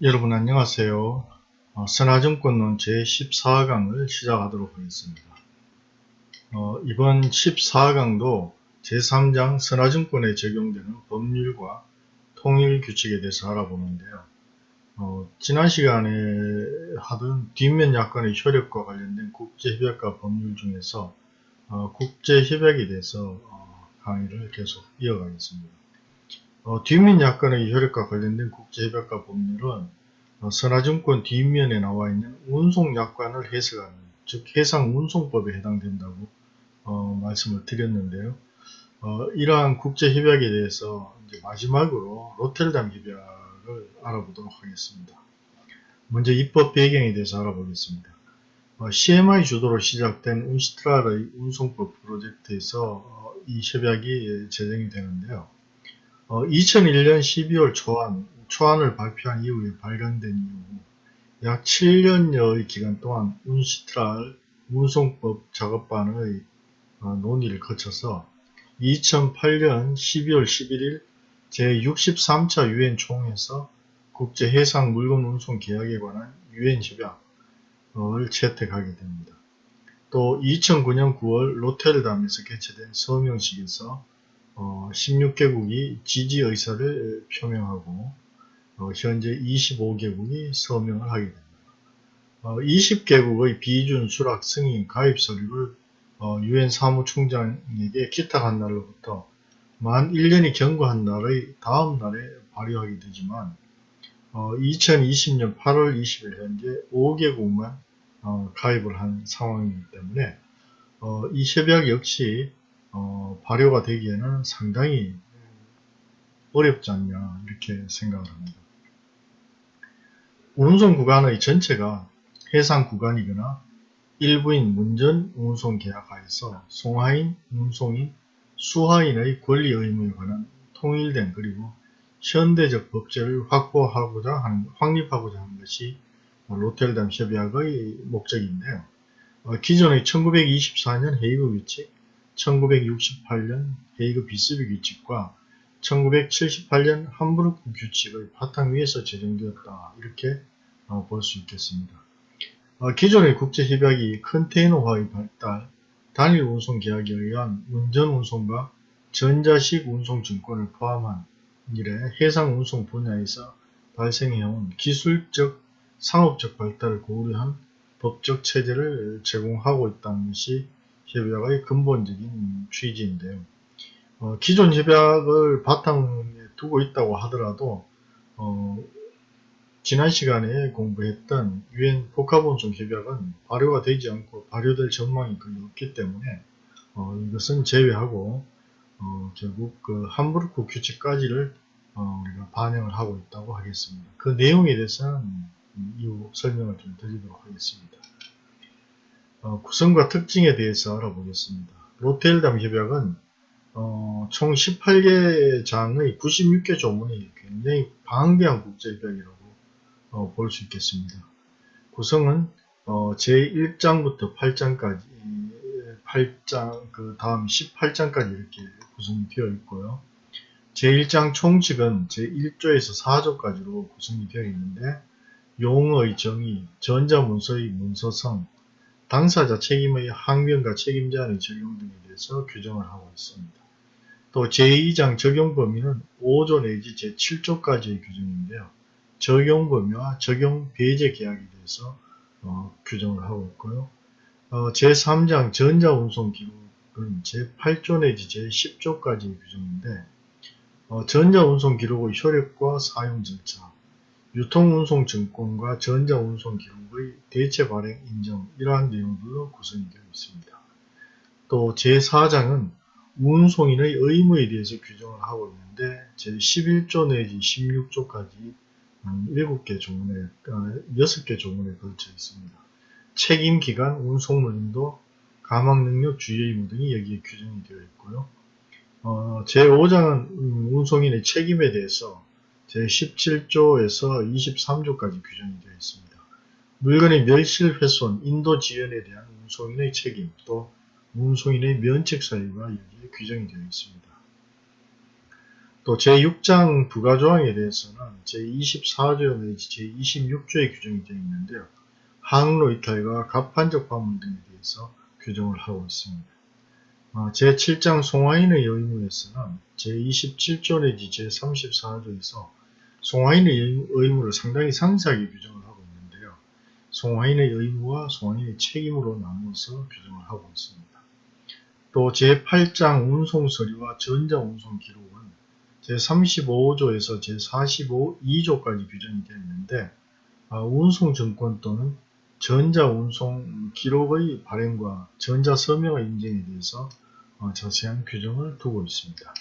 여러분 안녕하세요. 어, 선화증권론 제14강을 시작하도록 하겠습니다. 어, 이번 14강도 제3장 선화증권에 적용되는 법률과 통일 규칙에 대해서 알아보는데요. 어, 지난 시간에 하던 뒷면 약관의 효력과 관련된 국제협약과 법률 중에서 어, 국제협약에 대해서 어, 강의를 계속 이어가겠습니다. 어, 뒷면 약관의 효력과 관련된 국제협약과 법률은 어, 선화증권 뒷면에 나와 있는 운송약관을 해석하는 즉 해상운송법에 해당된다고 어, 말씀을 드렸는데요. 어, 이러한 국제협약에 대해서 마지막으로 로텔담 협약을 알아보도록 하겠습니다. 먼저 입법 배경에 대해서 알아보겠습니다. 어, CMI 주도로 시작된 운시트랄의 운송법 프로젝트에서 어, 이 협약이 제정이 되는데요. 2001년 어, 12월 초안, 초안을 발표한 이후에 발견된 이후 약 7년여의 기간 동안 운시트랄 운송법 작업반의 어, 논의를 거쳐서 2008년 12월 11일 제63차 유엔 총회에서 국제 해상 물건 운송 계약에 관한 유엔 협약을 채택하게 됩니다. 또 2009년 9월 로테르담에서 개최된 서명식에서 어, 16개국이 지지 의사를 표명하고 어, 현재 25개국이 서명을 하게 됩니다. 어, 20개국의 비준 수락 승인 가입 서류를 어, 유엔 사무총장에게 기탁한 날로부터 만 1년이 경과한 날의 다음 날에 발효하게 되지만 2020년 8월 20일 현재 5개국만 어, 가입을 한 상황이기 때문에 이 협약 역시 어, 발효가 되기에는 상당히 어렵지 않냐 이렇게 생각을 합니다. 운송 구간의 전체가 해상 구간이거나 일부인 문전 운송 계약하에서 송하인, 운송인, 수하인의 권리 의무에 관한 통일된 그리고 현대적 법제를 확보하고자 하는, 확립하고자 하는 것이 로텔담 협약의 목적인데요. 어, 기존의 1924년 헤이그 규칙, 1968년 헤이그 비스비 규칙과 1978년 함부르크 규칙의 바탕 위에서 제정되었다 이렇게 어, 볼수 있겠습니다. 어, 기존의 국제협약이 컨테이너화의 발달, 단일 운송 계약에 의한 운전 운송과 전자식 운송 증권을 포함한 이래 해상 운송 분야에서 발생해온 기술적, 상업적 발달을 고려한 법적 체제를 제공하고 있다는 것이 협약의 근본적인 취지인데요. 어, 기존 협약을 바탕에 두고 있다고 하더라도 어, 지난 시간에 공부했던 유엔 복합운송 협약은 발효가 되지 않고 발효될 전망이 거의 없기 때문에 어, 이것은 제외하고 어, 결국 그 함부르크 규칙까지를 어, 우리가 반영을 하고 있다고 하겠습니다. 그 내용에 대해서는 이후 설명을 좀 드리도록 하겠습니다. 어, 구성과 특징에 대해서 알아보겠습니다. 로텔담 협약은 어, 총 18개 장의 96개 조문이 굉장히 방대한 국제협약이라고 어, 볼 수 있겠습니다. 구성은 어, 제1장부터 8장까지 8장 그 다음 18장까지 이렇게 구성이 되어 있고요. 제1장 총칙은 제1조에서 4조까지로 구성이 되어 있는데 용어의 정의, 전자문서의 문서성, 당사자 책임의 항변과 책임자의 적용 등에 대해서 규정을 하고 있습니다. 또 제2장 적용 범위는 5조 내지 제7조까지의 규정인데요. 적용 범위와 적용 배제 계약에 대해서 어, 규정을 하고 있고요. 어, 제3장 전자운송 기록은 제8조 내지 제10조까지의 규정인데 어, 전자운송 기록의 효력과 사용 절차, 유통운송증권과 전자운송기록의 대체 발행 인정 이러한 내용들로 구성이 되어 있습니다. 또 제4장은 운송인의 의무에 대해서 규정을 하고 있는데 제11조 내지 16조까지 7개 조문에, 6개 어, 조문에 걸쳐 있습니다. 책임기간, 운송물 인도, 가망능력, 주의 의무 등이 여기에 규정이 되어 있고요. 어, 제5장은 음, 운송인의 책임에 대해서 제17조에서 23조까지 규정이 되어 있습니다. 물건의 멸실, 훼손, 인도 지연에 대한 운송인의 책임, 또 운송인의 면책 사유가 여기에 규정이 되어 있습니다. 또 제6장 부가조항에 대해서는 제24조 내지 제26조에 규정이 되어 있는데요. 항로 이탈과 갑판적 방문 등에 대해서 규정을 하고 있습니다. 어, 제7장 송화인의 의무에서는 제27조 내지 제34조에서 송화인의 의무를 상당히 상세하게 규정을 하고 있는데요. 송화인의 의무와 송화인의 책임으로 나누어서 규정을 하고 있습니다. 또 제8장 운송서류와 전자운송 기록은 제35조에서 제45, 2조까지 규정이 되어 있는데 아, 운송증권 또는 전자운송 기록의 발행과 전자서명의 인증에 대해서 어, 자세한 규정을 두고 있습니다.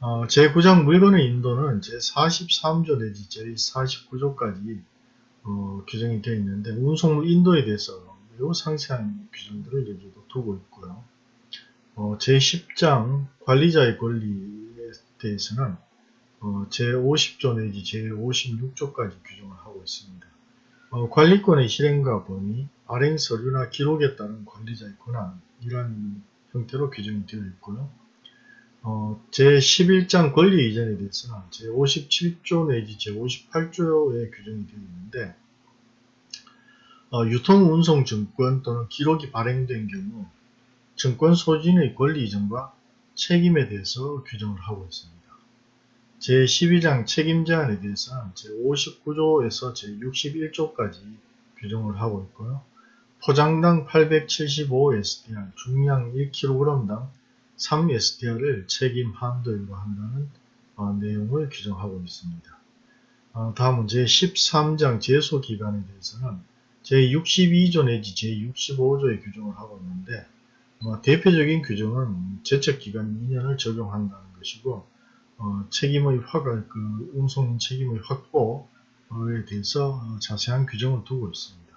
어, 제9장 물건의 인도는 제43조 내지 제49조까지 어, 규정이 되어 있는데 운송물 인도에 대해서 매우 상세한 규정들을 여기도 두고 있고요. 어, 제10장 관리자의 권리에 대해서는 어, 제50조 내지 제56조까지 규정을 하고 있습니다. 어, 관리권의 실행과 범위, 발행 서류나 기록에 따른 관리자의 권한 이러한 형태로 규정이 되어 있고요. 어, 제11장 권리 이전에 대해서는 제57조 내지 제58조에 규정이 되어 있는데 어, 유통운송증권 또는 기록이 발행된 경우 증권 소진의 권리 이전과 책임에 대해서 규정을 하고 있습니다. 제12장 책임 제한에 대해서는 제59조에서 제61조까지 규정을 하고 있고요. 포장당 875SDR, 중량 1kg당 3SDR을 책임 한도 일과한다는 어, 내용을 규정하고 있습니다. 어, 다음은 제13장 제소 기간에 대해서는 제62조 내지 제65조에 규정을 하고 있는데 뭐 대표적인 규정은 제척기간 2년을 적용한다는 것이고 어, 책임의 확을 그 운송 책임의 확보에 대해서 어, 자세한 규정을 두고 있습니다.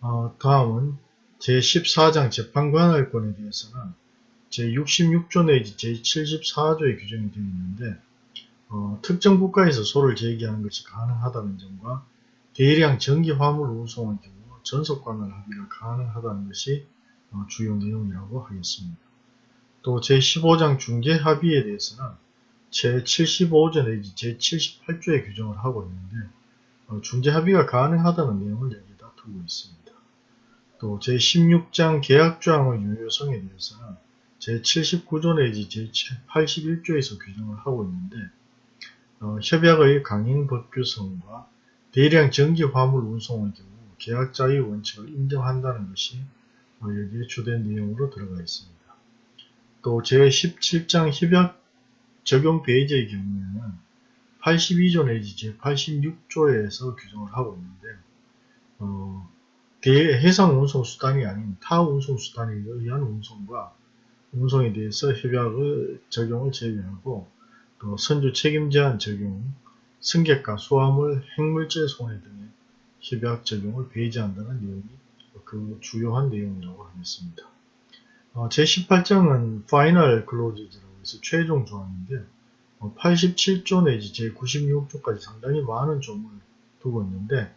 어, 다음은 제14장 재판관할권에 대해서는 제66조 내지 제74조의 규정이 되어 있는데 어, 특정 국가에서 소를 제기하는 것이 가능하다는 점과 대량 전기 화물 운송의 경우 전속 관할 합의가 가능하다는 것이 어, 주요 내용이라고 하겠습니다. 또 제15장 중재 합의에 대해서는 제75조 내지 제78조에 규정을 하고 있는데 어, 중재 합의가 가능하다는 내용을 여기다 두고 있습니다. 또 제16장 계약조항의 유효성에 대해서는 제79조 내지 제81조에서 규정을 하고 있는데 어, 협약의 강행 법규성과 대량 전기 화물 운송의 경우 계약자의 원칙을 인정한다는 것이 어, 여기에 주된 내용으로 들어가 있습니다. 또 제17장 협약 적용 페이지의 경우에는 82조 내지 제86조에서 규정을 하고 있는데 어, 대해상 운송 수단이 아닌 타 운송 수단에 의한 운송과 운송에 대해서 협약의 적용을 제외하고 또 선주 책임 제한 적용, 승객과 수화물, 핵물질 손해 등의 협약 적용을 배제한다는 내용이 그 주요한 내용이라고 하겠습니다. 어, 제18장은 final clause라고 해서 최종 조항인데 어, 87조 내지 제96조까지 상당히 많은 조문을 두고 있는데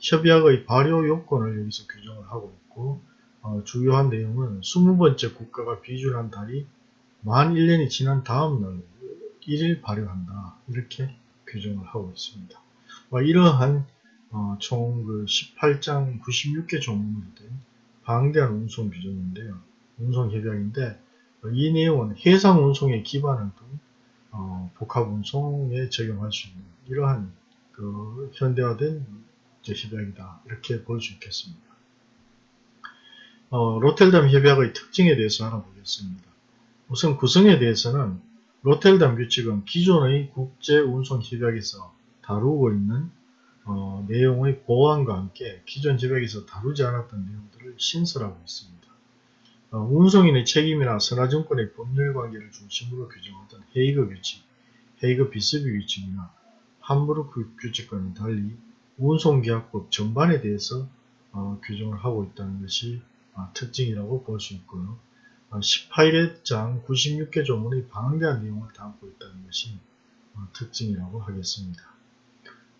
협약의 발효 요건을 여기서 규정을 하고 있고 어, 주요한 내용은 20번째 국가가 비준한 달이 만 1년이 지난 다음 날 1일 발효한다 이렇게 규정을 하고 있습니다. 이러한 어, 총그 18장 96개 조문으로 된 방대한 운송 규정인데요. 운송 협약인데 이 내용은 해상 운송에 기반을 둔 어, 복합 운송에 적용할 수 있는 이러한 그 현대화된 협약이다 이렇게 볼 수 있겠습니다. 어, 로텔담 협약의 특징에 대해서 알아보겠습니다. 우선 구성에 대해서는 로텔담 규칙은 기존의 국제운송협약에서 다루고 있는 어, 내용의 보완과 함께 기존 협약에서 다루지 않았던 내용들을 신설하고 있습니다. 어, 운송인의 책임이나 선화증권의 법률관계를 중심으로 규정하던 헤이그 규칙, 헤이그 비스비 규칙이나 함부르크 규칙과는 달리 운송계약법 전반에 대해서 어, 규정을 하고 있다는 것이 어, 특징이라고 볼 수 있고요. 18회장 어, 96개 조문의 방대한 내용을 담고 있다는 것이 어, 특징이라고 하겠습니다.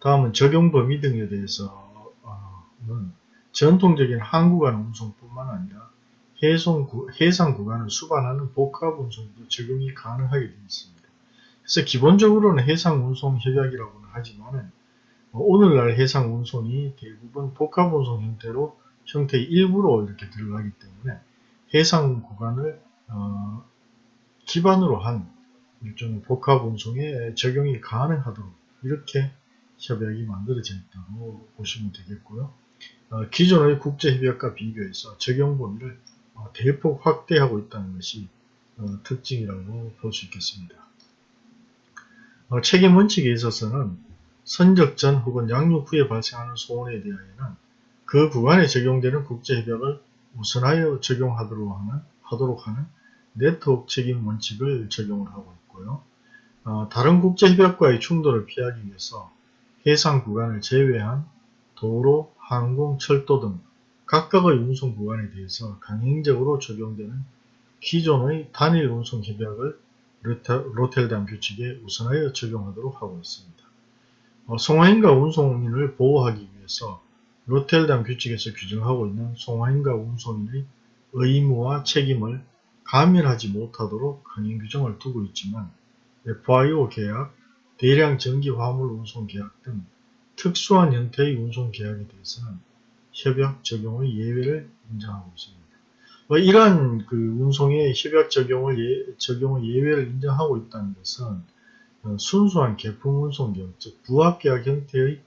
다음은 적용 범위 등에 대해서는 전통적인 항구간 운송뿐만 아니라 해상 구간을 수반하는 복합 운송도 적용이 가능하게 되어 있습니다. 그래서 기본적으로는 해상 운송 협약이라고는 하지만 오늘날 해상 운송이 대부분 복합 운송 형태로 형태의 일부로 이렇게 들어가기 때문에 해상 구간을 어, 기반으로 한 일종의 복합 운송에 적용이 가능하도록 이렇게 협약이 만들어져 있다고 보시면 되겠고요. 어, 기존의 국제협약과 비교해서 적용 범위를 어, 대폭 확대하고 있다는 것이 어, 특징이라고 볼 수 있겠습니다. 어, 책임 원칙에 있어서는 선적 전 혹은 양육 후에 발생하는 소원에 대하여는 그 구간에 적용되는 국제협약을 우선하여 적용하도록 하는, 하도록 하는 네트워크 책임 원칙을 적용을 하고 있고요. 어, 다른 국제협약과의 충돌을 피하기 위해서 해상 구간을 제외한 도로, 항공, 철도 등 각각의 운송 구간에 대해서 강행적으로 적용되는 기존의 단일 운송 협약을 로텔담 규칙에 우선하여 적용하도록 하고 있습니다. 어, 송화인과 운송인을 보호하기 위해서 로텔담 규칙에서 규정하고 있는 송화인과 운송인의 의무와 책임을 감면하지 못하도록 강행 규정을 두고 있지만 FIO 계약, 대량 전기 화물 운송 계약 등 특수한 형태의 운송 계약에 대해서는 협약 적용의 예외를 인정하고 있습니다. 뭐 이러한 그 운송의 협약 적용을 예, 적용의 예외를 인정하고 있다는 것은 어, 순수한 개품 운송 계약, 즉 부합 계약 형태의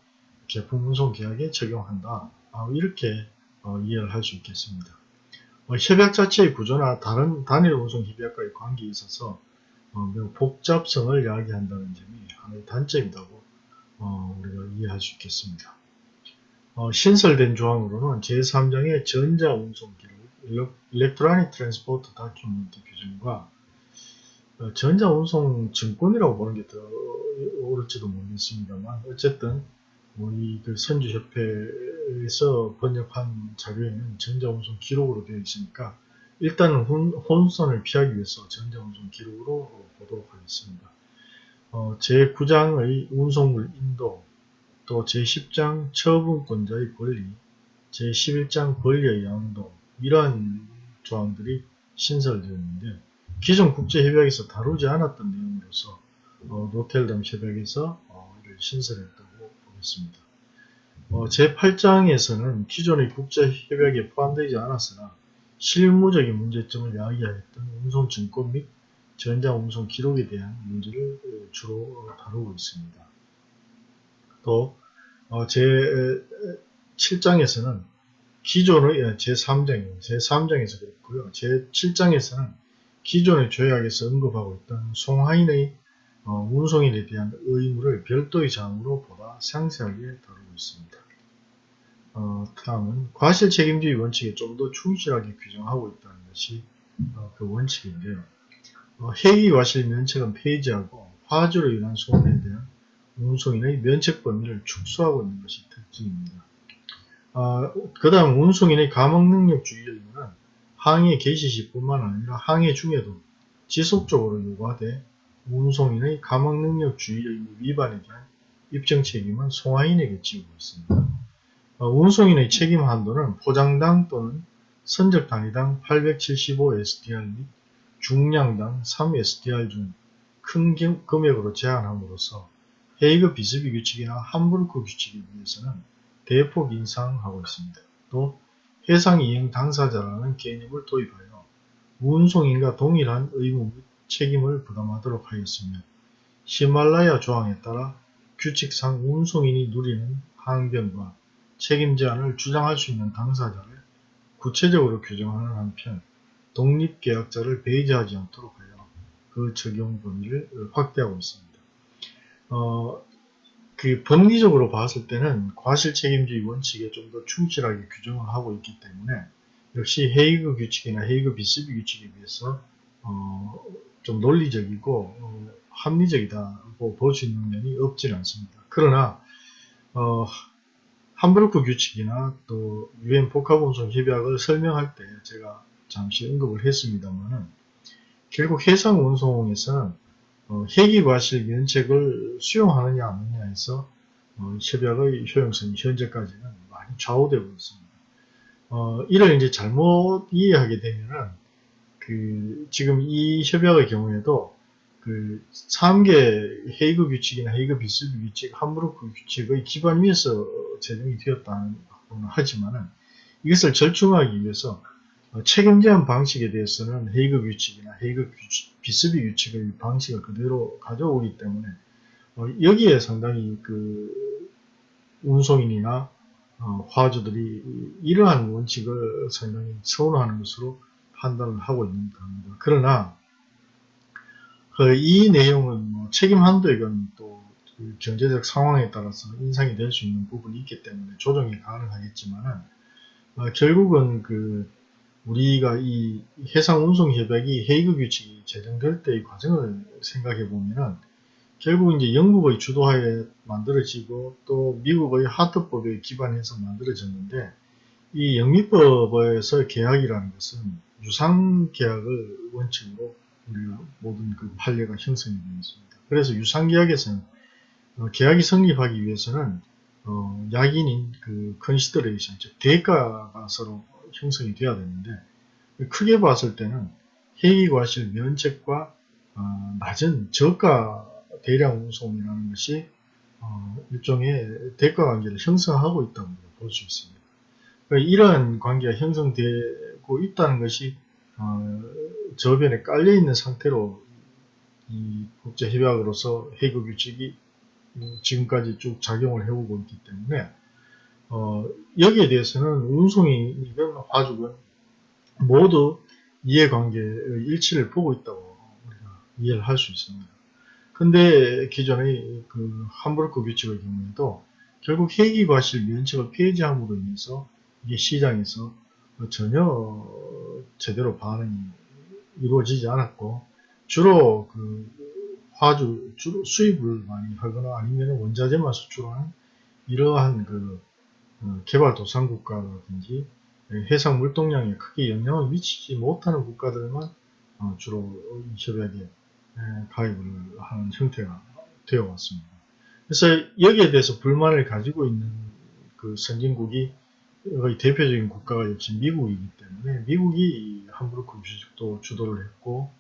개품 운송 계약에 적용한다. 아, 이렇게 어, 이해를 할 수 있겠습니다. 어, 협약 자체의 구조나 다른 단일 운송 협약과의 관계에 있어서 매우 복잡성을 이야기한다는 점이 하나의 단점이라고 우리가 이해할 수 있겠습니다. 신설된 조항으로는 제3장의 전자운송 기록 electronic transport document 규정과 어, 전자운송 증권이라고 보는 게 더 옳을지도 모르겠습니다만 어쨌든 우리 그 선주협회에서 번역한 자료에는 전자운송 기록으로 되어 있으니까 일단은 혼선을 피하기 위해서 전자운송 기록으로 보도록 하겠습니다. 어, 제9장의 운송물 인도, 또 제10장 처분권자의 권리, 제11장 권리의 양도, 이러한 조항들이 신설되었는데 기존 국제협약에서 다루지 않았던 내용으로서 어, 노텔담 협약에서 어, 이를 신설했다고 보겠습니다. 어, 제8장에서는 기존의 국제협약에 포함되지 않았으나 실무적인 문제점을 야기하였던 운송증권 및 전자운송 기록에 대한 문제를 주로 다루고 있습니다. 또 어, 제7장에서는 기존의 예, 제3장, 제3장에서 그랬고요. 제7장에서는 기존의 조약에서 언급하고 있던 송하인의 어, 운송인에 대한 의무를 별도의 장으로 보다 상세하게 다루고 있습니다. 어, 다음은 과실 책임주의 원칙에 좀 더 충실하게 규정하고 있다는 것이 어, 그 원칙인데요. 어, 해기 과실 면책은 폐지하고 화주로 인한 소원에 대한 운송인의 면책 범위를 축소하고 있는 것이 특징입니다. 어, 그 다음 운송인의 감옥능력주의 의무는 항해 개시 시뿐만 아니라 항해 중에도 지속적으로 요구하되 운송인의 감옥능력주의 의무 위반에 대한 입증 책임은 송화인에게 지우고 있습니다. 어, 운송인의 책임 한도는 포장당 또는 선적 단위당 875SDR 및 중량당 3SDR 중 큰 금액으로 제한함으로써 헤이그 비스비 규칙이나 함부르크 규칙에 비해서는 대폭 인상하고 있습니다. 또 해상 이행 당사자라는 개념을 도입하여 운송인과 동일한 의무 및 책임을 부담하도록 하였으며 히말라야 조항에 따라 규칙상 운송인이 누리는 항변과 책임 제한을 주장할 수 있는 당사자를 구체적으로 규정하는 한편 독립계약자를 배제하지 않도록 하여 그 적용 범위를 확대하고 있습니다. 어, 그 법리적으로 봤을 때는 과실 책임주의 원칙에 좀 더 충실하게 규정을 하고 있기 때문에 역시 헤이그 규칙이나 헤이그 비스비 규칙에 비해서 어, 좀 논리적이고 어, 합리적이다고 볼 수 있는 면이 없지는 않습니다. 그러나 어, 함부르크 규칙이나 또 유엔 복합운송 협약을 설명할 때 제가 잠시 언급을 했습니다만은 결국 해상운송에서는 어, 회기과실 면책을 수용하느냐 안느냐에서 어, 협약의 효용성이 현재까지는 많이 좌우되고 있습니다. 어, 이를 이제 잘못 이해하게 되면은 그 지금 이 협약의 경우에도 그 3개 헤이그 규칙이나 헤이그 비슬비 규칙, 함부르크 규칙의 기반 위에서 제정이 되었다는 하지만은 이것을 절충하기 위해서 어, 책임 제한 방식에 대해서는 헤이그 규칙이나 헤이그 규칙, 비스비 규칙의 방식을 그대로 가져오기 때문에 어, 여기에 상당히 그 운송인이나 어, 화주들이 이러한 원칙을 상당히 서운하는 것으로 판단을 하고 있는 겁니다. 그러나 그 이 내용은 뭐 책임 한도액은 또 그 경제적 상황에 따라서 인상이 될 수 있는 부분이 있기 때문에 조정이 가능하겠지만은 어, 결국은 그 우리가 이 해상운송협약이 헤이그 규칙이 제정될 때의 과정을 생각해 보면은 결국 이제 영국의 주도하에 만들어지고 또 미국의 하트법에 기반해서 만들어졌는데 이 영미법에서 계약이라는 것은 유상 계약을 원칙으로 우리가 모든 그 판례가 형성이 되어 있습니다. 그래서 유상 계약에서는 어, 계약이 성립하기 위해서는 어, 약인인 그 consideration, 즉 대가가 서로 형성이 돼야 되는데 크게 봤을 때는 항해과실 면책과 어, 낮은 저가 대량 운송이라는 것이 어, 일종의 대가 관계를 형성하고 있다고 볼 수 있습니다. 그러니까 이러한 관계가 형성되 고 있다는 것이 어, 저변에 깔려 있는 상태로 이 국제 협약으로서 헤이그 규칙이 지금까지 쭉 작용을 해오고 있기 때문에 어, 여기에 대해서는 운송인이든 화주든 모두 이해관계의 일치를 보고 있다고 우리가 이해를 할 수 있습니다. 근데 기존의 그 함부르크 규칙의 경우에도 결국 회기 과실 면책을 폐지함으로 인해서 이게 시장에서 전혀 제대로 반응이 이루어지지 않았고 주로 그 화주 주로 수입을 많이 하거나 아니면 원자재만 수출하는 이러한 그 어, 개발도상 국가라든지 해상 물동량에 크게 영향을 미치지 못하는 국가들만 어, 주로 이 협약에 가입을 하는 형태가 되어 왔습니다. 그래서 여기에 대해서 불만을 가지고 있는 그 선진국이 거의 대표적인 국가가 역시 미국이기 때문에 미국이 함부르크 규칙도 주도를 했고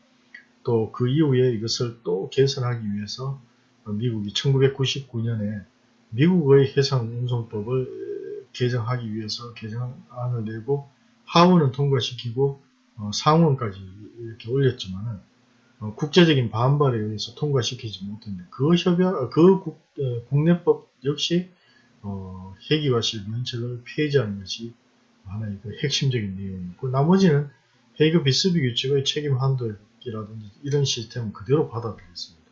또 그 이후에 이것을 또 개선하기 위해서 미국이 1999년에 미국의 해상운송법을 개정하기 위해서 개정안을 내고 하원은 통과시키고 어, 상원까지 이렇게 올렸지만은 어, 국제적인 반발에 의해서 통과시키지 못했는데 그 협약, 그 국, 어, 국내법 역시 어, 회기과실 면책을 폐지하는 것이 하나의 그 핵심적인 내용이고 나머지는 헤이그 비스비 규칙의 책임 한도라든지 이런 시스템은 그대로 받아들였습니다.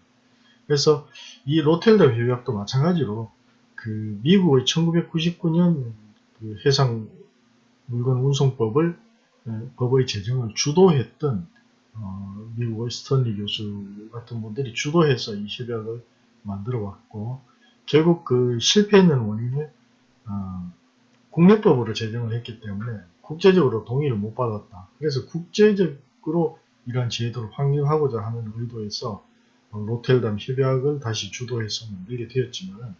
그래서 이 로텔담 협약도 마찬가지로 그 미국의 1999년 그 해상 물건 운송법을 법의 제정을 주도했던 어, 미국의 스턴리 교수 같은 분들이 주도해서 이 협약을 만들어 왔고 결국 그 실패했는 원인을 어, 국내법으로 제정을 했기 때문에 국제적으로 동의를 못 받았다. 그래서 국제적으로 이러한 제도를 확립하고자 하는 의도에서 어, 로텔담 협약을 다시 주도해서 만들게 되었지만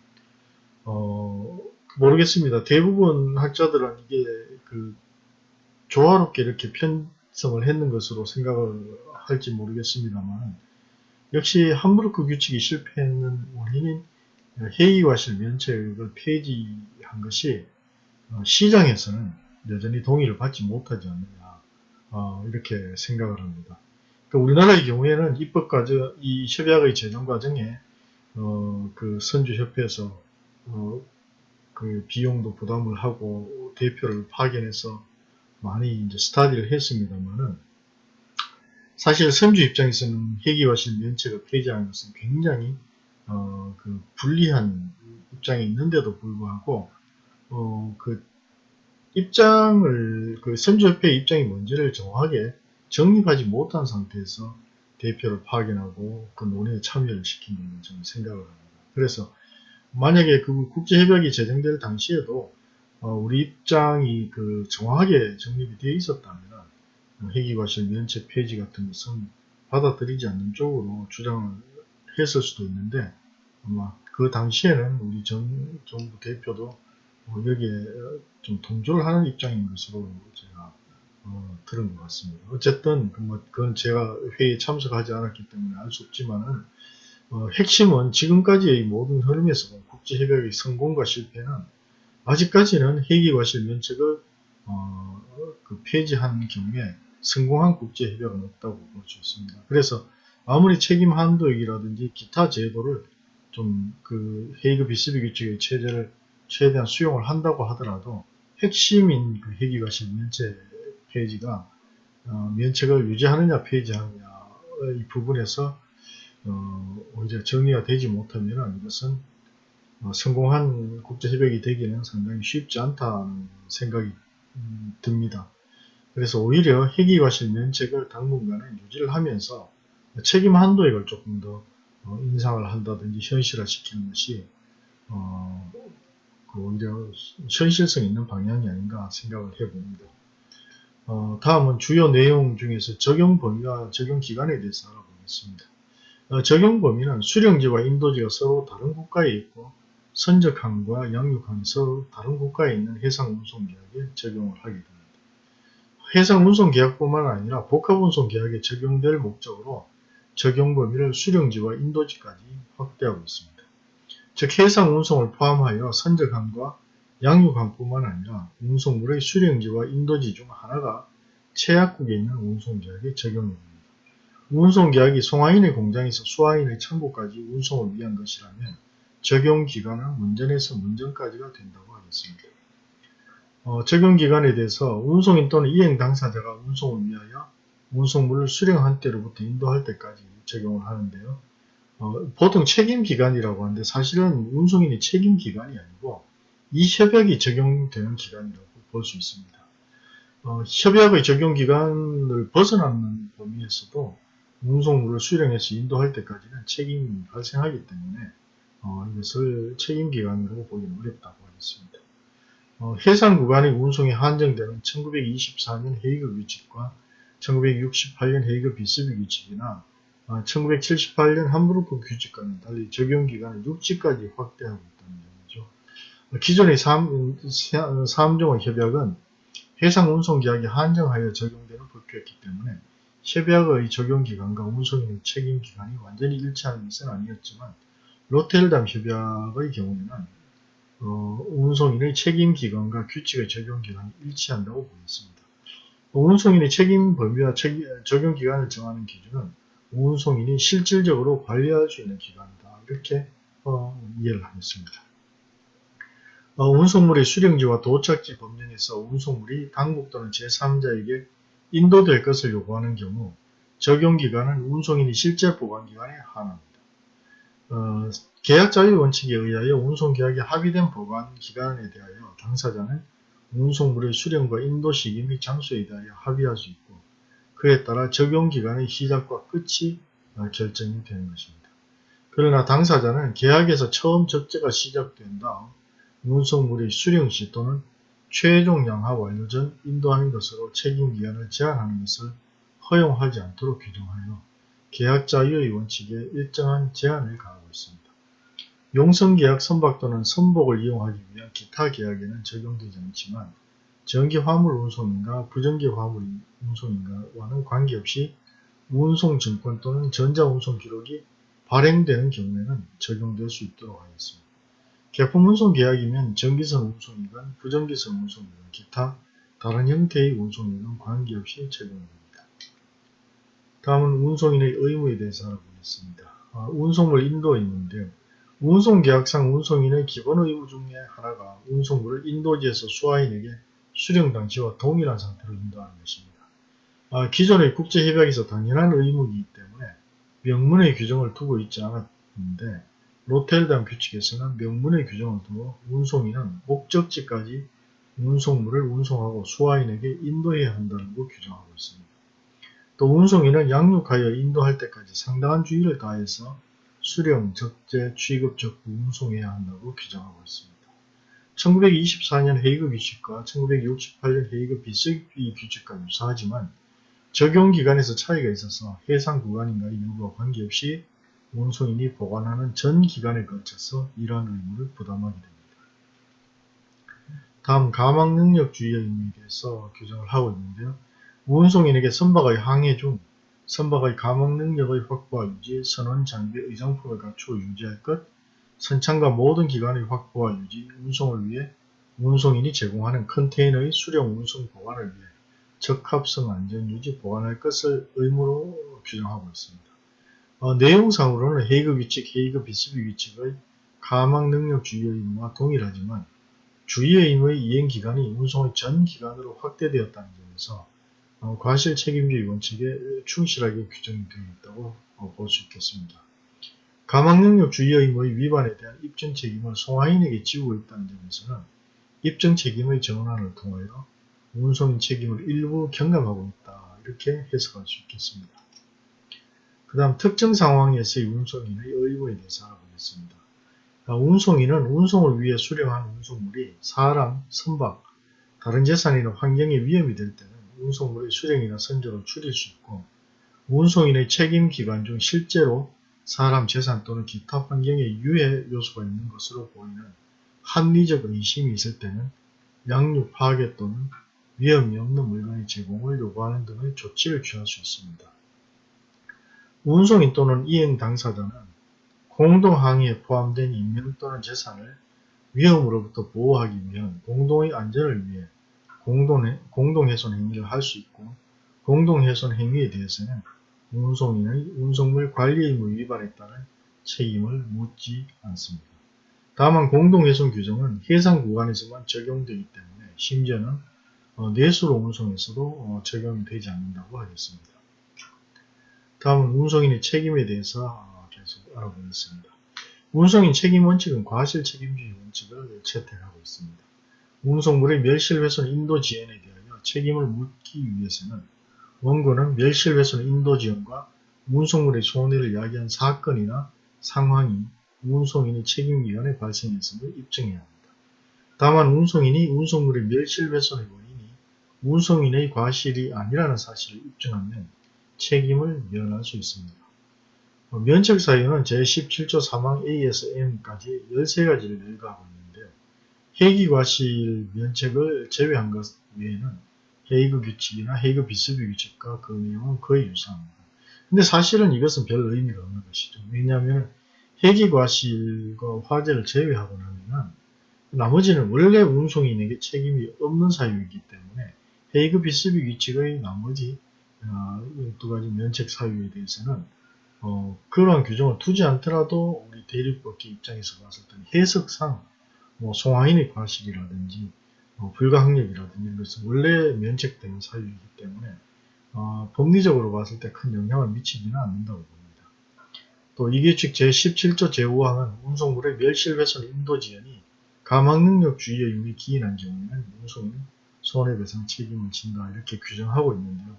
어, 모르겠습니다. 대부분 학자들은 이게 그 조화롭게 이렇게 편성을 했는 것으로 생각을 할지 모르겠습니다만 역시 함부르크 규칙이 실패했는 원인인 회의와실 면책을 폐지한 것이 어, 시장에서는 여전히 동의를 받지 못하지 않느냐 어, 이렇게 생각을 합니다. 그러니까 우리나라의 경우에는 입법 과정, 이 협약의 제정 과정에 어, 그 선주협회에서 어, 그 비용도 부담을 하고 대표를 파견해서 많이 이제 스타디를 했습니다만은 사실 선주 입장에서는 회기와실 면책을 폐지하는 것은 굉장히 어, 그 불리한 입장에 있는데도 불구하고 어, 그 입장을 그 선주협회 입장이 뭔지를 정확하게 정립하지 못한 상태에서 대표를 파견하고 그 논의에 참여를 걸로 저는 생각을 합니다. 그래서 만약에 그 국제협약이 제정될 당시에도 어, 우리 입장이 그 정확하게 정립이 되어 있었다면 회기과실 면책 폐지 같은 것은 받아들이지 않는 쪽으로 주장을 했을 수도 있는데 아마 그 당시에는 우리 전 정부 대표도 뭐 여기에 좀 동조를 하는 입장인 것으로 제가 어, 들은 것 같습니다. 어쨌든 그 뭐, 그건 제가 회의에 참석하지 않았기 때문에 알 수 없지만은 어, 핵심은 지금까지의 모든 흐름에서 국제협약의 성공과 실패는 아직까지는 핵이과실 면책을 어, 그 폐지한 경우에 성공한 국제협약은 없다고 볼 수 있습니다. 그래서 아무리 책임 한도액이라든지 기타 제도를 좀 그 헤이그 비스비 규칙의 체제를 최대한 수용을 한다고 하더라도 핵심인 그 핵이과실 면책 폐지가 어, 면책을 유지하느냐 폐지하느냐 이 부분에서 어, 오히려 정리가 되지 못하면 이것은 어, 성공한 국제협약이 되기는 상당히 쉽지 않다는 생각이 음, 듭니다. 그래서 오히려 핵이과실 면책을 당분간은 유지를 하면서 책임 한도액을 조금 더 어, 인상을 한다든지 현실화 시키는 것이 어, 그 오히려 현실성 있는 방향이 아닌가 생각을 해봅니다. 어, 다음은 주요 내용 중에서 적용 범위와 적용 기간에 대해서 알아보겠습니다. 어, 적용 범위는 수령지와 인도지가 서로 다른 국가에 있고 선적항과 양육항이 서로 다른 국가에 있는 해상운송계약에 적용을 하게 됩니다. 해상운송계약뿐만 아니라 복합운송계약에 적용될 목적으로 적용 범위를 수령지와 인도지까지 확대하고 있습니다. 즉 해상 운송을 포함하여 선적항과 양육항뿐만 아니라 운송물의 수령지와 인도지 중 하나가 최약국에 있는 운송계약에 적용됩니다. 운송계약이 송하인의 공장에서 수하인의 창고까지 운송을 위한 것이라면 적용기간은 문전에서 문전까지가 된다고 하겠습니다. 어, 적용기간에 대해서 운송인 또는 이행 당사자가 운송을 위하여 운송물을 수령한 때로부터 인도할 때까지 적용을 하는데요. 어, 보통 책임기간이라고 하는데 사실은 운송인이 책임기간이 아니고 이 협약이 적용되는 기간이라고 볼 수 있습니다. 어, 협약의 적용기간을 벗어나는 범위에서도 운송물을 수령해서 인도할 때까지는 책임이 발생하기 때문에 어, 이것을 책임기간으로 보기는 어렵다고 하겠습니다. 어, 해상 구간의 운송이 한정되는 1924년 헤이그 규칙과 1968년 헤이그 비스비 규칙이나 1978년 아, 함부르크 규칙과는 달리 적용기간을 6지까지 확대하고 있다는 점이죠. 기존의 3, 3종의 협약은 해상운송계약에 한정하여 적용되는 법규였기 때문에 협약의 적용기간과 운송인의 책임기간이 완전히 일치하는 것은 아니었지만 로텔담 협약의 경우에는 어, 운송인의 책임기간과 규칙의 적용기간이 일치한다고 보였습니다. 운송인의 책임 범위와 책임, 적용 기간을 정하는 기준은 운송인이 실질적으로 관리할 수 있는 기관이다. 이렇게 어, 이해를 하겠습니다. 어, 운송물의 수령지와 도착지 법령에서 운송물이 당국 또는 제3자에게 인도될 것을 요구하는 경우 적용기간은 운송인이 실제 보관기간에 한합니다. 어, 계약 자유 원칙에 의하여 운송계약이 합의된 보관기간에 대하여 당사자는 운송물의 수령과 인도 시기 및 장소에 대하여 합의할 수 있고 그에 따라 적용기간의 시작과 끝이 결정이 되는 것입니다. 그러나 당사자는 계약에서 처음 적재가 시작된 다음 운송물의 수령시 또는 최종 양하 완료 전 인도하는 것으로 책임기간을 제한하는 것을 허용하지 않도록 규정하여 계약 자유의 원칙에 일정한 제한을 가하고 있습니다. 용성계약 선박 또는 선복을 이용하기 위한 기타 계약에는 적용되지 않지만 전기 화물 운송인가 부전기 화물 운송인가와는 관계없이 운송증권 또는 전자운송 기록이 발행되는 경우에는 적용될 수 있도록 하겠습니다. 개품 운송 계약이면 전기선 운송이건 부전기선 운송이건 기타 다른 형태의 운송이건 관계없이 적용됩니다. 다음은 운송인의 의무에 대해서 알아보겠습니다. 아, 운송물 인도인인데요. 운송계약상 운송인의 기본 의무 중에 하나가 운송물을 인도지에서 수화인에게 수령 당시와 동일한 상태로 인도하는 것입니다. 아, 기존의 국제협약에서 당연한 의무이기 때문에 명문의 규정을 두고 있지 않았는데 로텔담 규칙에서는 명문의 규정을 두고 운송인은 목적지까지 운송물을 운송하고 수화인에게 인도해야 한다고 규정하고 있습니다. 또 운송인은 양육하여 인도할 때까지 상당한 주의를 다해서 수령, 적재, 취급, 적부, 운송해야 한다고 규정하고 있습니다. 1924년 헤이그 규칙과 1968년 헤이그 비스비 규칙과 유사하지만 적용기간에서 차이가 있어서 해상 구간인가의 여부와 관계없이 운송인이 보관하는 전 기간에 걸쳐서 이러한 의무를 부담하게 됩니다. 다음 가망능력주의의 의무에 대해서 규정을 하고 있는데요. 운송인에게 선박의 항해 중 선박의 감옥 능력의 확보와 유지, 선원 장비, 의장품을 갖추어 유지할 것, 선창과 모든 기관의 확보와 유지, 운송을 위해 운송인이 제공하는 컨테이너의 수령 운송 보관을 위해 적합성 안전 유지 보관할 것을 의무로 규정하고 있습니다. 어, 내용상으로는 헤이그 규칙, 헤이그 비스비 규칙의 가망 능력 주의 의무와 동일하지만 주의 의무의 이행 기간이 운송의 전 기간으로 확대되었다는 점에서 어, 과실 책임주의 원칙에 충실하게 규정이 되어 있다고 어, 볼수 있겠습니다. 가망능력 주의 의무의 위반에 대한 입증 책임을 송화인에게 지우고 있다는 점에서는 입증 책임의 전환을 통하여 운송인 책임을 일부 경감하고 있다. 이렇게 해석할 수 있겠습니다. 그 다음 특정 상황에서의 운송인의 의무에 대해서 알아보겠습니다. 아, 운송인은 운송을 위해 수령한 운송물이 사람, 선박, 다른 재산이나 환경에 위험이 될 때는 운송물의 수령이나 선조를 줄일 수 있고 운송인의 책임 기간 중 실제로 사람, 재산 또는 기타 환경에 유해 요소가 있는 것으로 보이는 합리적 의심이 있을 때는 양육 파괴 또는 위험이 없는 물건의 제공을 요구하는 등의 조치를 취할 수 있습니다. 운송인 또는 이행 당사자는 공동항해에 포함된 인명 또는 재산을 위험으로부터 보호하기 위한 공동의 안전을 위해 공동, 공동훼손 행위를 할 수 있고 공동훼손 행위에 대해서는 운송인의 운송물 관리 의무 위반에 따른 책임을 묻지 않습니다. 다만 공동훼손 규정은 해상 구간에서만 적용되기 때문에 심지어는 어, 내수로 운송에서도 어, 적용이 되지 않는다고 하겠습니다. 다음은 운송인의 책임에 대해서 어, 계속 알아보겠습니다. 운송인 책임 원칙은 과실 책임주의 원칙을 채택하고 있습니다. 운송물의 멸실훼손 인도 지연에 대하여 책임을 묻기 위해서는 원고는 멸실훼손 인도 지연과 운송물의 손해를 야기한 사건이나 상황이 운송인의 책임기관에 발생했음을 입증해야 합니다. 다만 운송인이 운송물의 멸실훼손의 원인이 운송인의 과실이 아니라는 사실을 입증하면 책임을 면할 수 있습니다. 어, 면책 사유는 제17조 사망 A에서 M까지 13가지를 열거하고 있는데요. 회기 과실 면책을 제외한 것 외에는 헤이그 규칙이나 헤이그 비스비 규칙과 그 내용은 거의 유사합니다. 근데 사실은 이것은 별 의미가 없는 것이죠. 왜냐하면 회기 과실과 화재를 제외하고 나면 나머지는 원래 운송인에게 책임이 없는 사유이기 때문에 헤이그 비스비 규칙의 나머지 어, 두 가지 면책 사유에 대해서는 어, 그러한 규정을 두지 않더라도 우리 대립법계 입장에서 봤을 때 해석상 뭐 송하인의 과실이라든지 뭐 불가항력이라든지 이런 것은 원래 면책된 사유이기 때문에 어, 법리적으로 봤을 때 큰 영향을 미치지는 않는다고 봅니다. 또 이규칙 제17조 제5항은 운송물의 멸실훼손 인도지연이 가망능력주의 의무에 기인한 경우에는 운송인 손해배상 책임을 진다 이렇게 규정하고 있는데요.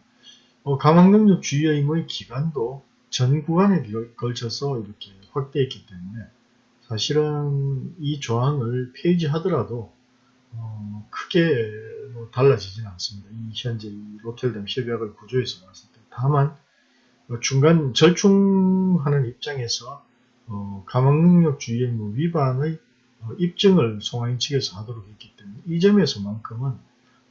어, 가망능력주의 의무의 기간도 전 구간에 걸쳐서 이렇게 확대했기 때문에 사실은 이 조항을 폐지하더라도 어, 크게 뭐 달라지지는 않습니다. 이 현재 이 로텔담 협약의 구조에서 봤을 때 다만 어, 중간 절충하는 입장에서 어, 가망능력 주의 의무 위반의 어, 입증을 송하인 측에서 하도록 했기 때문에 이 점에서만큼은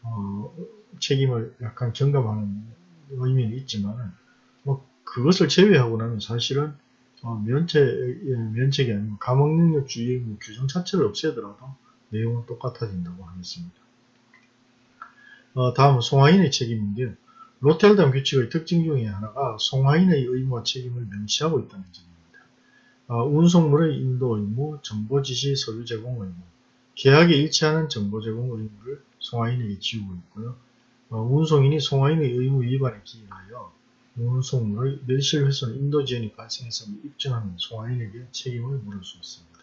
어, 책임을 약간 경감하는 의미는 있지만 뭐 그것을 제외하고 나면 사실은 어, 면책, 예, 면책이 아니고 감옥능력주의 뭐 규정 자체를 없애더라도 내용은 똑같아진다고 하겠습니다. 어, 다음은 송하인의 책임인데요. 로텔담 규칙의 특징 중에 하나가 송하인의 의무와 책임을 명시하고 있다는 점입니다. 어, 운송물의 인도 의무, 정보 지시 서류 제공 의무, 계약에 일치하는 정보 제공 의무를 송하인에게 지우고 있고요. 어, 운송인이 송하인의 의무 위반에 기인하여 운송물의 멸실 훼손 인도 지연이 발생했음을 입증하는 송하인에게 책임을 물을 수 있습니다.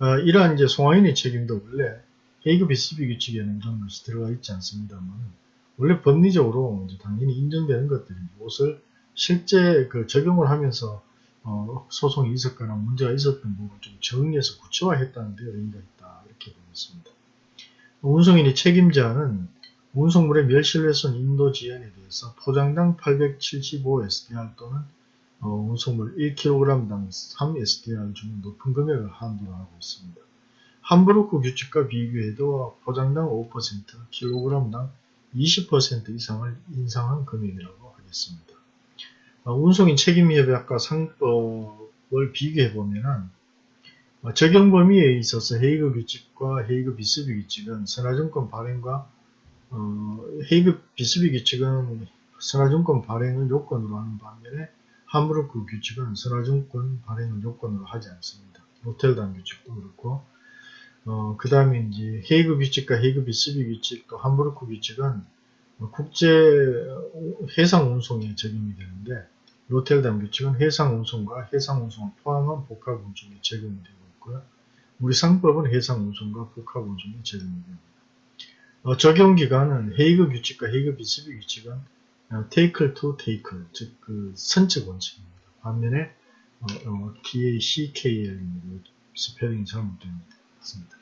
어, 이러한 이제 송하인의 책임도 원래 헤이그 비스비 규칙에는 이런 것이 들어가 있지 않습니다만 원래 법리적으로 당연히 인정되는 것들이 무엇을 실제 그 적용을 하면서 어, 소송이 있었거나 문제가 있었던 부분을 좀 정리해서 구체화했다는 데 의미가 있다 이렇게 보겠습니다. 운송인의 책임자는 운송물의 멸실훼손 인도 지연에 대해서 포장당 875SDR 또는 어, 운송물 1kg당 3SDR 중 높은 금액을 한도로 하고 있습니다. 함부르크 규칙과 비교해도 포장당 5%, kg당 20% 이상을 인상한 금액이라고 하겠습니다. 어, 운송인 책임협약과 상법을 비교해 보면은 어, 적용 범위에 있어서 헤이그 규칙과 헤이그 비스비 규칙은 선화증권 발행과 어, 헤이그 비스비 규칙은 선화증권 발행을 요건으로 하는 반면에 함부르크 규칙은 선화증권 발행을 요건으로 하지 않습니다. 로텔담 규칙도 그렇고 어, 그 다음에 이제 헤이그 규칙과 헤이그 비스비 규칙 또 함부르크 규칙은 국제 해상 운송에 적용이 되는데 로텔담 규칙은 해상 운송과 해상 운송을 포함한 복합 운송에 적용이 되고 있고요. 우리 상법은 해상 운송과 복합 운송에 적용이 됩니다. 어, 적용 기간은 헤이그 규칙과 헤이그 비스비 규칙은 tackle to tackle, 즉, 그, 선적 원칙입니다. 반면에, 어, 어, TACKLE입니다. 스펠링이 잘못되었습니다.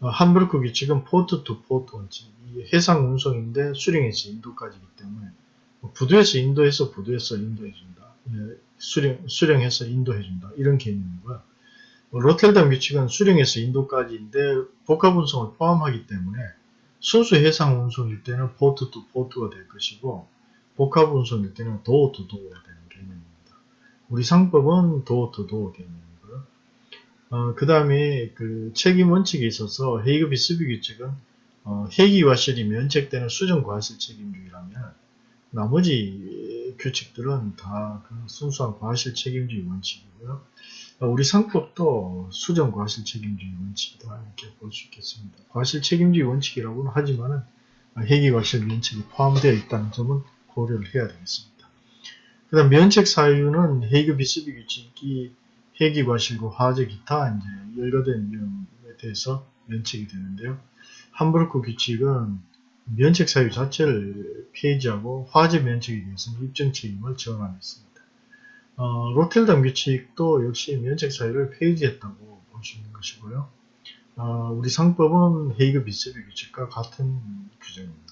어, 함부르크 규칙은 port to port 원칙, 이 해상 운송인데 수령에서 인도까지이기 때문에, 뭐 부두에서 인도해서 부두에서 인도해준다. 예, 수령, 수령해서 인도해준다. 이런 개념이고요. 뭐 로텔담 규칙은 수령에서 인도까지인데 복합 운송을 포함하기 때문에 순수 해상 운송일 때는 port to port가 될 것이고 복합 운송일 때는 도어 투 도어가 되는 개념입니다. 우리 상법은 도어 투 도어 개념이고요. 어, 그 다음에 그 책임 원칙에 있어서 헤이그 비스비 규칙은 어, 해기와 실이 면책되는 수정 과실 책임주의라면 나머지 규칙들은 다 그 순수한 과실 책임주의 원칙이고요. 어, 우리 상법도 수정 과실 책임주의 원칙이다 이렇게 볼 수 있겠습니다. 과실 책임주의 원칙이라고는 하지만은 해기 과실 면책이 포함되어 있다는 점은 고려를 해야 되겠습니다. 그 다음 면책 사유는 헤이그 비스비 규칙이 해기 과실과 화재 기타 이제 열거된 위험에 대해서 면책이 되는데요. 함부르크 규칙은 면책 사유 자체를 폐지하고 화재 면책에 대해서는 입증 책임을 정하했습니다. 어, 로텔담 규칙도 역시 면책 사유를 폐지했다고 있는 것이고요. 어, 우리 상법은 헤이그 비스비 규칙과 같은 규정입니다.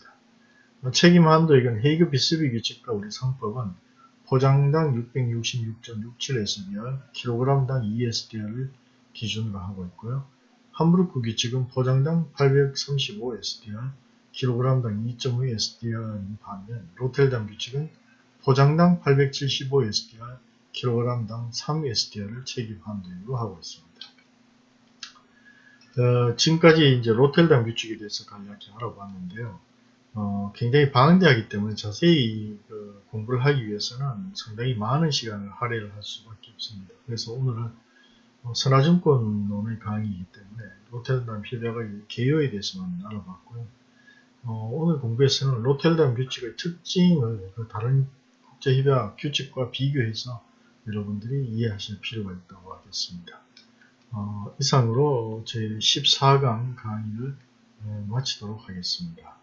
책임 한도액은 헤이그 비스비 규칙과 우리 상법은 포장당 666.67SDR, kg당 2SDR을 기준으로 하고 있고요. 함부르크 규칙은 포장당 835SDR, kg당 2.5SDR인 반면 로텔담 규칙은 포장당 875SDR, kg당 3SDR을 책임 한도액으로 하고 있습니다. 어, 지금까지 이제 로텔담 규칙에 대해서 간략히 알아봤는데요. 어, 굉장히 방대하기 때문에 자세히 그 공부를 하기 위해서는 상당히 많은 시간을 할애를 할 수밖에 없습니다. 그래서 오늘은 어, 선화증권론의 강의이기 때문에 로텔담 협약의 개요에 대해서만 알아봤고요. 어, 오늘 공부에서는 로텔담 규칙의 특징을 그 다른 국제협약 규칙과 비교해서 여러분들이 이해하실 필요가 있다고 하겠습니다. 어, 이상으로 제 14강 강의를 어, 마치도록 하겠습니다.